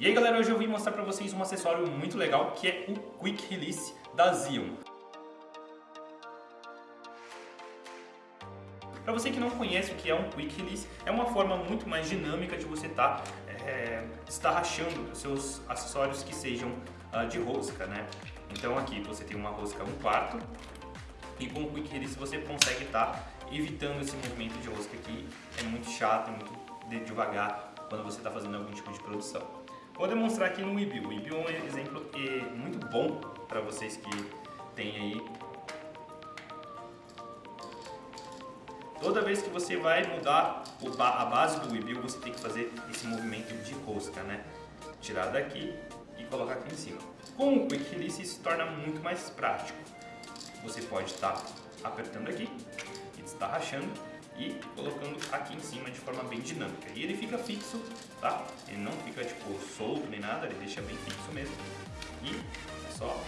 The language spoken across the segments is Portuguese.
E aí galera, hoje eu vim mostrar pra vocês um acessório muito legal que é o Quick Release da Zion. Para você que não conhece o que é um Quick Release, é uma forma muito mais dinâmica de você estar tá, é, estarrachando os seus acessórios que sejam uh, de rosca, né? Então aqui você tem uma rosca 1 quarto e com o Quick Release você consegue estar tá evitando esse movimento de rosca que é muito chato, é muito devagar quando você está fazendo algum tipo de produção. Vou demonstrar aqui no Webuild. O Webuild é um exemplo muito bom para vocês que têm aí Toda vez que você vai mudar a base do Webuild, você tem que fazer esse movimento de rosca, né? Tirar daqui e colocar aqui em cima. Com o Quick Release isso se torna muito mais prático. Você pode estar apertando aqui e está rachando e colocando aqui em cima de forma bem dinâmica. E ele fica fixo, tá? Ele não fica tipo solto nem nada, ele deixa bem fixo mesmo. E é só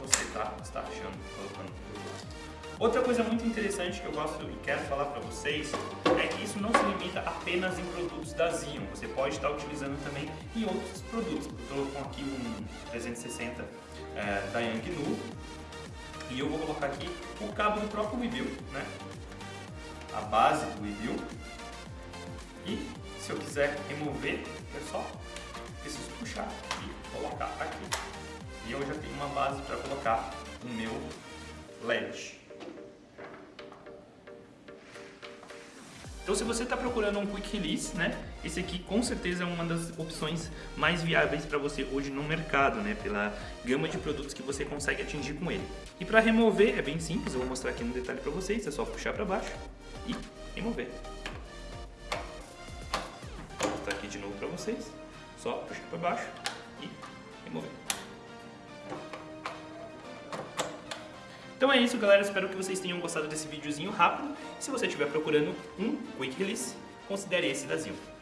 você tá, está rachando, colocando por lado. Outra coisa muito interessante que eu gosto e quero falar para vocês é que isso não se limita apenas em produtos da Zion, você pode estar utilizando também em outros produtos. Estou com aqui um 360 é, da Yangnu e eu vou colocar aqui o cabo do próprio Webuild, né? A base do Webuild e se eu quiser remover, é só preciso puxar e colocar aqui. E eu já tenho uma base para colocar o meu LED. Então se você está procurando um Quick Release, né, esse aqui com certeza é uma das opções mais viáveis para você hoje no mercado, né, pela gama de produtos que você consegue atingir com ele. E para remover é bem simples, eu vou mostrar aqui no detalhe para vocês, é só puxar para baixo e remover. Vou mostrar aqui de novo para vocês, só puxar para baixo e remover. Então é isso, galera. Espero que vocês tenham gostado desse videozinho rápido. Se você estiver procurando um Quick Release, considere esse da.